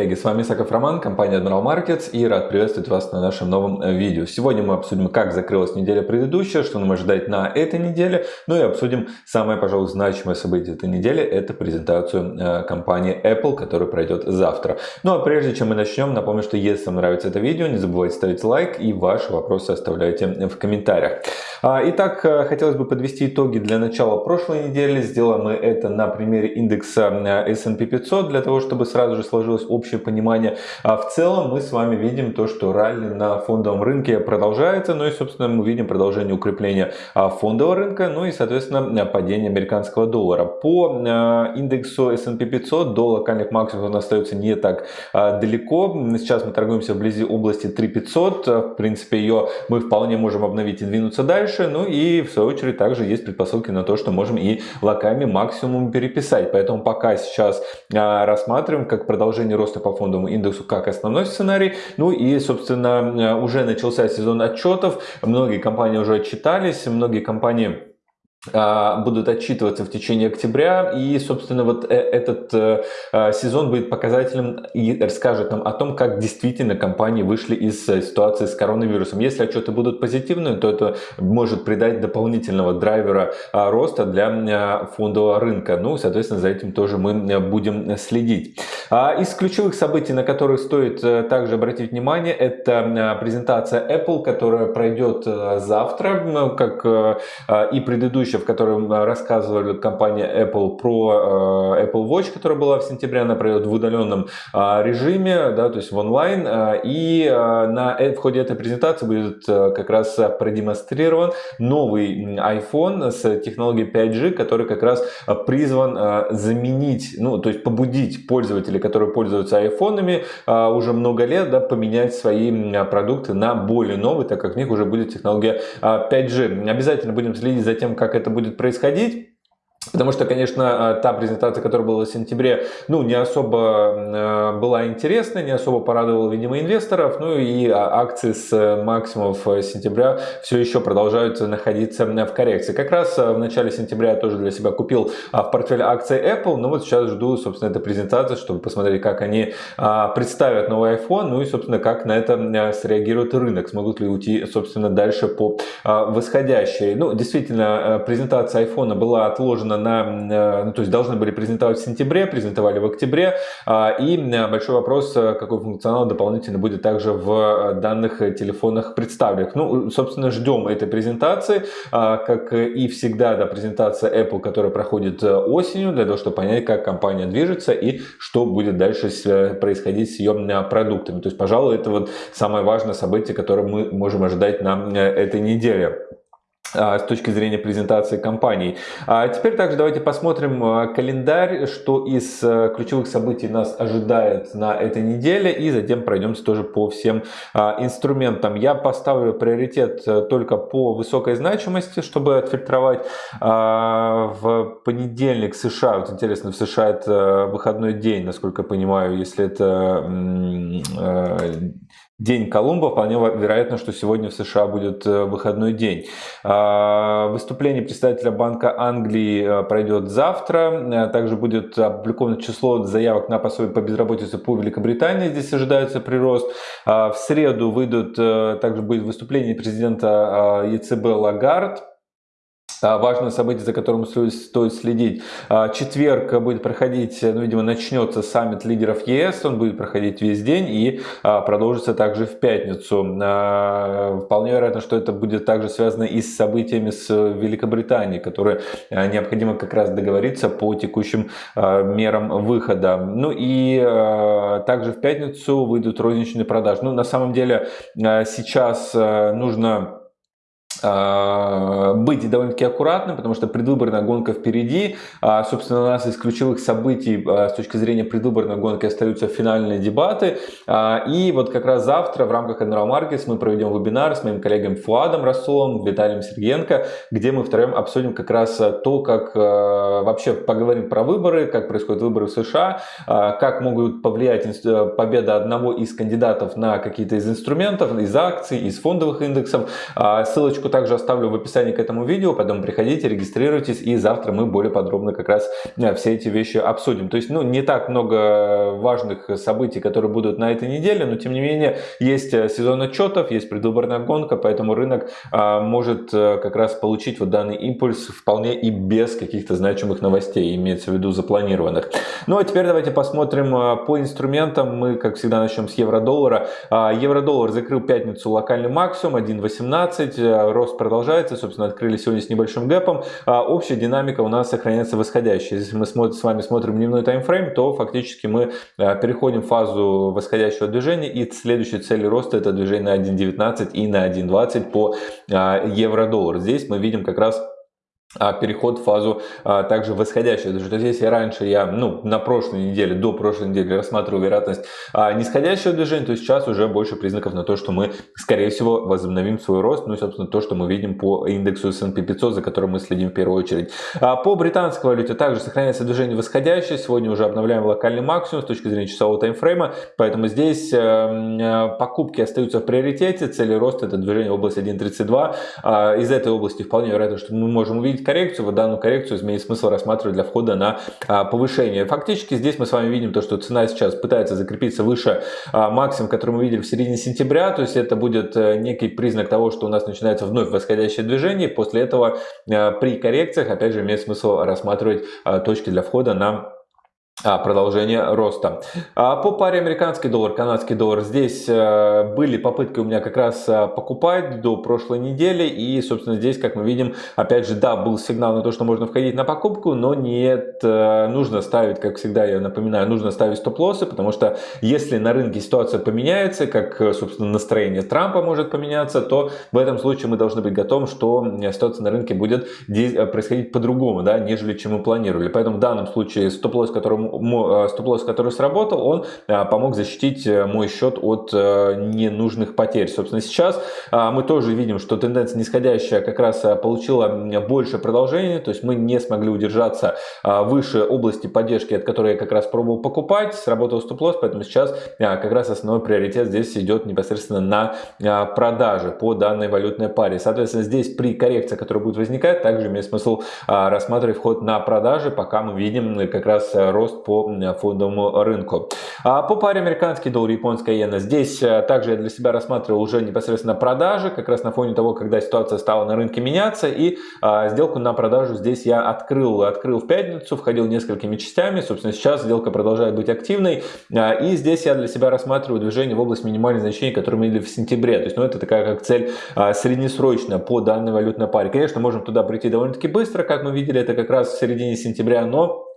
Коллеги! С вами Исаков Роман, компания Admiral Markets и рад приветствовать вас на нашем новом э, видео. Сегодня мы обсудим, как закрылась неделя предыдущая, что нам ожидать на этой неделе, ну и обсудим самое, пожалуй, значимое событие этой недели, это презентацию э, компании Apple, которая пройдет завтра. Ну а прежде чем мы начнем, напомню, что если вам нравится это видео, не забывайте ставить лайк и ваши вопросы оставляйте в комментариях. А, итак, э, хотелось бы подвести итоги для начала прошлой недели. Сделаем мы это на примере индекса S&P 500, для того, чтобы сразу же сложилось общее понимание. А в целом мы с вами видим то, что ралли на фондовом рынке продолжается, ну и, собственно, мы видим продолжение укрепления а, фондового рынка, ну и, соответственно, падение американского доллара. По индексу S&P 500 до локальных максимумов он остается не так далеко. Сейчас мы торгуемся вблизи области 3500. В принципе, ее мы вполне можем обновить и двинуться дальше. Ну и, в свою очередь, также есть предпосылки на то, что можем и локальный максимум переписать. Поэтому пока сейчас рассматриваем, как продолжение роста по фондовому индексу как основной сценарий. Ну и, собственно, э, уже начался сезон отчетов. Многие компании уже отчитались, многие компании а, будут отчитываться в течение октября. И собственно вот э, этот э, а, сезон будет показателем и расскажет нам о том как действительно компании вышли из э, ситуации с коронавирусом. Если отчеты будут позитивные то это может придать дополнительного драйвера а, роста для фондового рынка. Ну соответственно за этим тоже мы будем следить. Из ключевых событий на которые стоит также обратить внимание это презентация Apple которая пройдет завтра как и предыдущая предыдущая, в котором э, рассказывали компания Apple про э, Apple Watch, которая была в сентябре, она пройдет в удаленном э, режиме, да, то есть в онлайн. И на, в ходе этой презентации будет как раз продемонстрирован новый iPhone с технологией 5G, который как раз призван заменить, ну, то есть побудить пользователей, которые пользуются айфонами уже много лет, да, поменять свои продукты на более новые, так как в них уже будет технология 5G. Обязательно будем следить за тем, как это будет происходить. Потому что, конечно, э, та презентация, которая была в сентябре, ну, не особо э, была интересна, не особо порадовала, видимо, инвесторов. Ну и а, акции с э, максимумов сентября все еще продолжают находиться в коррекции. Как раз в начале сентября я тоже для себя купил в портфель акций Apple. Но вот сейчас жду, собственно, этой презентации, чтобы посмотреть, как они а, представят новый iPhone. Ну и, собственно, как на это среагирует рынок. Смогут ли уйти, собственно, дальше по а, восходящей. Ну, действительно, презентация iPhone была отложена на, э, ну, то есть должны были презентовать в сентябре, презентовали в октябре. А, и э, большой вопрос, э, какой функционал дополнительно будет также в данных телефонах представлен. Ну, собственно, ждем этой презентации, а, как и всегда, да, презентация Apple, которая проходит осенью, для того, чтобы понять, как компания движется и что будет дальше происходить с ее продуктами. То есть, пожалуй, это вот самое важное событие, которое мы можем ожидать на этой неделе. А, с точки зрения презентации компаний. А теперь также давайте посмотрим а, календарь, что из а, ключевых событий нас ожидает на этой неделе и затем пройдемся тоже по всем инструментам. Я поставлю приоритет э, только по высокой значимости, чтобы отфильтровать в понедельник США. Вот интересно, в США это выходной день, насколько я понимаю, если это э, День Колумба, вполне вероятно, что сегодня в США будет э, выходной день. А, выступление представителя Банка Англии э, пройдет завтра. Э, также будет опубликовано число заявок на пособие по безработице по Великобритании. Здесь ожидается прирост. А, в среду выйдут, также будет выступление президента ЕЦБ Лагард а, важное событие, за которым стоит следить. А, четверг будет проходить, ну, видимо, начнется саммит лидеров ЕС, он будет проходить весь день и а, продолжится также в пятницу. Вполне вероятно, что это будет также связано и с событиями с Великобританией, которые необходимо как раз договориться по текущим мерам выхода. Ну и также в пятницу выйдут розничные продажи. Ну, на самом деле сейчас нужно а, быть довольно-таки аккуратным, потому что предвыборная гонка впереди. А, собственно, у нас из ключевых событий а, с точки зрения предвыборной гонки остаются финальные дебаты. И вот как раз завтра в рамках Admiral Markets мы проведем вебинар с моим коллегой Фуадом Расулом, Виталием Сергенко, где мы втроем обсудим как раз то, как вообще поговорим про выборы, как происходят выборы в США, как могут повлиять победа одного из кандидатов на какие-то из инструментов, из акций, из фондовых индексов. Ссылочку также оставлю в описании к этому видео, поэтому приходите, регистрируйтесь, и завтра мы более подробно как раз э, все эти вещи обсудим. То есть, ну, не так много важных событий, которые будут на этой неделе, но тем не менее есть э, сезон отчетов, есть предвыборная гонка, поэтому рынок а, может как раз получить вот данный импульс вполне и без каких-то значимых новостей, имеется в виду запланированных. Ну а теперь давайте посмотрим по инструментам. Мы, как всегда, начнем с евро-доллара. Евро-доллар закрыл пятницу локальный максимум 1.18, рост продолжается, собственно, открыли сегодня с небольшим гэпом. А, общая динамика у нас сохраняется восходящая. Если мы с вами смотрим дневной таймфрейм, то фактически мы переходим в фазу восходящего движения и следующей цели роста это движение на 1.19 и на 1.20 по евро-доллар. Здесь мы видим как раз а, переход в фазу а, также восходящую. Даже то есть, если раньше я ну, на прошлой неделе, до прошлой недели рассматривал вероятность а, нисходящего движения, то сейчас уже больше признаков на то, что мы, скорее всего, возобновим свой рост. Ну и, собственно, то, что мы видим по индексу S&P 500, за которым мы следим в первую очередь. А, по британской валюте также сохраняется движение восходящее. Сегодня уже обновляем локальный максимум с точки зрения часового таймфрейма. Поэтому здесь э, покупки остаются в приоритете. Цели роста это движение в области 1.32. А, из этой области вполне вероятно, что мы можем увидеть увидеть коррекцию, вот данную коррекцию имеет смысл рассматривать для входа на а, повышение. Фактически здесь мы с вами видим то, что цена сейчас пытается закрепиться выше а, максимум, который мы видели в середине сентября, то есть это будет э, некий признак того, что у нас начинается вновь восходящее движение, после этого э, при коррекциях опять же имеет смысл рассматривать а, точки для входа на продолжение роста. А, по паре американский доллар, канадский доллар, здесь э, были попытки у меня как раз э, покупать до прошлой недели. И, собственно, здесь, как мы видим, опять же, да, был сигнал на то, что можно входить на покупку, но нет, э, нужно ставить, как всегда, я напоминаю, нужно ставить стоп-лоссы, потому что если на рынке ситуация поменяется, как, собственно, настроение Трампа может поменяться, то в этом случае мы должны быть готовы, что ситуация на рынке будет происходить по-другому, да, нежели чем мы планировали. Поэтому в данном случае стоп-лосс, которому стоп-лосс, который сработал, он э, помог защитить э, мой счет от ненужных потерь. Собственно, сейчас мы тоже видим, что тенденция нисходящая как раз получила больше продолжения, то есть мы не смогли удержаться выше области поддержки, от которой я как раз пробовал покупать, сработал стоп-лосс, поэтому сейчас как раз основной приоритет здесь идет непосредственно на продажи по данной валютной паре. Соответственно, здесь при коррекции, которая будет возникать, также имеет смысл рассматривать вход на продажи, пока мы видим как раз рост по фондовому рынку. А по паре американский доллар, японская иена, здесь э, также я для себя рассматривал уже непосредственно продажи, как раз на фоне того, когда ситуация стала на рынке меняться, и а, сделку на продажу здесь я открыл, открыл в пятницу, входил несколькими частями, собственно, сейчас сделка продолжает быть активной, а, и здесь я для себя рассматриваю движение в область минимальных значений, которые мы видели в сентябре, то есть, ну, это такая как цель а, среднесрочная по данной валютной паре. Конечно, можем туда прийти довольно-таки быстро, как мы видели, это как раз в середине сентября, но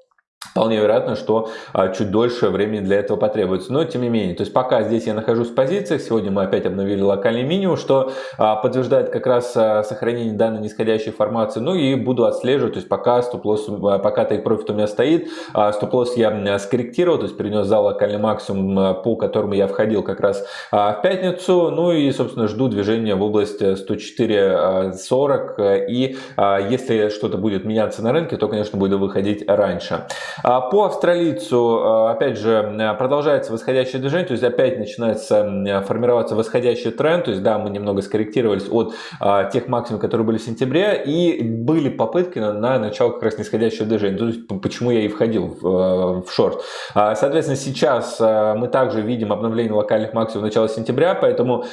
Вполне вероятно, что а, чуть дольше времени для этого потребуется. Но тем не менее, то есть пока здесь я нахожусь в позициях, сегодня мы опять обновили локальный минимум, что а, подтверждает как раз а, сохранение данной нисходящей формации. Ну и буду отслеживать, то есть пока стоп-лосс, пока take profit у меня стоит, стоп-лосс я скорректировал, то есть перенес за локальный максимум, по которому я входил как раз в пятницу. Ну и, собственно, жду движения в область 104.40. И если что-то будет меняться на рынке, то, конечно, буду выходить раньше. А, по австралийцу, а, опять же, продолжается восходящее движение, то есть опять начинается формироваться восходящий тренд, то есть да, мы немного скорректировались от а, тех максимумов, которые были в сентябре, и были попытки на, на начало как раз нисходящего движения, то есть почему я и входил в, в шорт. Соответственно, сейчас мы также видим обновление локальных максимумов начала сентября, поэтому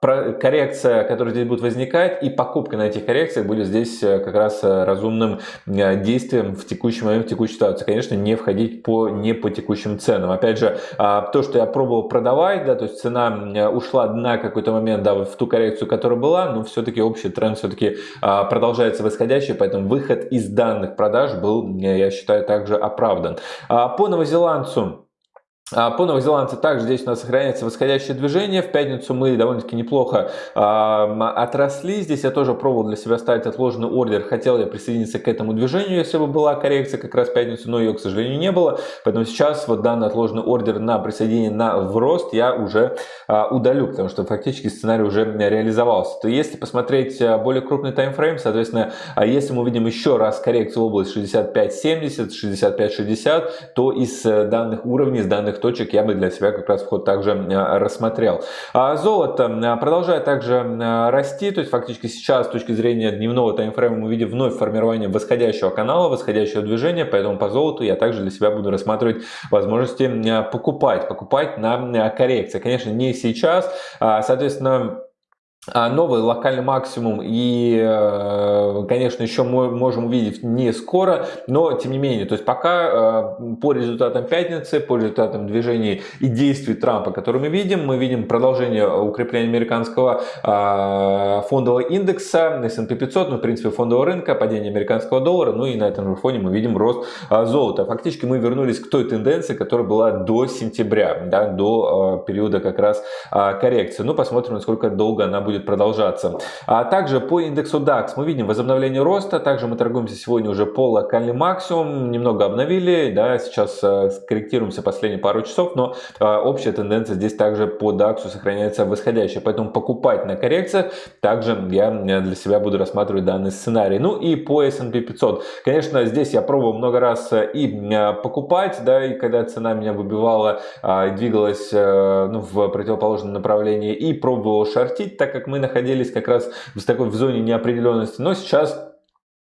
коррекция, которая здесь будет возникать, и покупка на этих коррекциях будет здесь э, как раз э, разумным э, действием в текущий момент, в текущей ситуации. Конечно, не входить по, не по текущим ценам. Опять же, а, то, что я пробовал продавать, да, то есть цена ушла на какой-то момент да, в ту коррекцию, которая была, но все-таки общий тренд все-таки а, продолжается восходящий, поэтому выход из данных продаж был, я считаю, также оправдан. А, по новозеландцу а, по новозеландцу также здесь у нас сохраняется восходящее движение. В пятницу мы довольно-таки неплохо э, отросли. Здесь я тоже пробовал для себя ставить отложенный ордер. Хотел я присоединиться к этому движению, если бы была коррекция как раз в пятницу, но ее, к сожалению, не было. Поэтому сейчас вот данный отложенный ордер на присоединение на в рост я уже э, удалю, потому что фактически сценарий уже реализовался. То если посмотреть более крупный таймфрейм, соответственно, если мы увидим еще раз коррекцию в область 65-70, 65-60, то из данных уровней, из данных точек я бы для себя как раз вход также рассмотрел. А золото продолжает также расти, то есть фактически сейчас с точки зрения дневного таймфрейма мы видим вновь формирование восходящего канала, восходящего движения, поэтому по золоту я также для себя буду рассматривать возможности покупать, покупать на коррекции. Конечно, не сейчас, а, соответственно, новый локальный максимум и, э, конечно, еще мы можем увидеть не скоро, но тем не менее, то есть пока э, по результатам пятницы, по результатам движений и действий Трампа, которые мы видим, мы видим продолжение укрепления американского а, фондового индекса S&P 500, ну, в принципе, фондового рынка, падение американского доллара, ну и на этом же фоне мы видим рост а, золота. Фактически мы вернулись к той тенденции, которая была до сентября, да, до периода как раз коррекции. Ну, посмотрим, насколько долго она будет будет продолжаться. А также по индексу DAX мы видим возобновление роста. Также мы торгуемся сегодня уже по локальный максимум. Немного обновили. Да, сейчас э, корректируемся последние пару часов. Но э, общая тенденция здесь также по DAX сохраняется восходящая. Поэтому покупать на коррекциях также я для себя буду рассматривать данный сценарий. Ну и по S&P 500. Конечно, здесь я пробовал много раз э, и покупать. Да, и когда цена меня выбивала и двигалась ну, в противоположном направлении. И пробовал шортить, так как как мы находились как раз в такой в зоне неопределенности. Но сейчас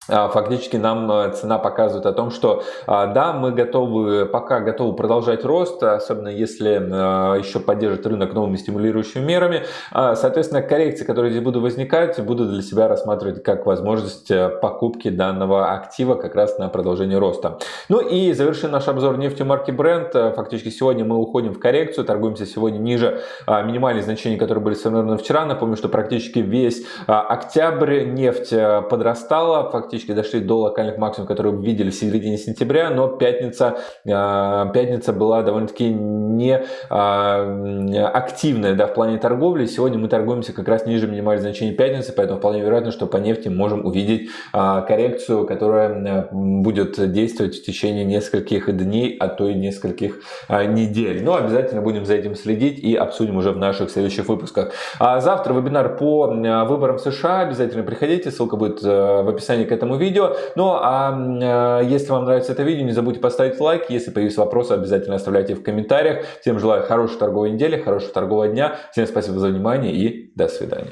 фактически нам э, цена показывает о том, что а, да, мы готовы, пока готовы продолжать рост, особенно если э, еще поддержит рынок новыми стимулирующими мерами. А, соответственно, коррекции, которые здесь будут возникать, буду для себя рассматривать как возможность э, покупки данного актива как раз на продолжение роста. Ну и завершим наш обзор нефти марки Brent. Фактически сегодня мы уходим в коррекцию, торгуемся сегодня ниже минимальных значений, которые были сформированы вчера. Напомню, что практически весь октябрь нефть подрастала, фактически практически дошли до локальных максимумов, которые видели в середине сентября, но пятница, а, пятница была довольно-таки не а, активная да, в плане торговли. Сегодня мы торгуемся как раз ниже минимальных значений пятницы, поэтому вполне вероятно, что по нефти можем увидеть а, коррекцию, которая будет действовать в течение нескольких дней, а то и нескольких недель. Но обязательно будем за этим следить и обсудим уже в наших следующих выпусках. А завтра вебинар по выборам США. Обязательно приходите, ссылка будет в описании к этому этому видео. Ну а э, если вам нравится это видео, не забудьте поставить лайк. Если появятся вопросы, обязательно оставляйте в комментариях. Всем желаю хорошей торговой недели, хорошего торгового дня. Всем спасибо за внимание и до свидания.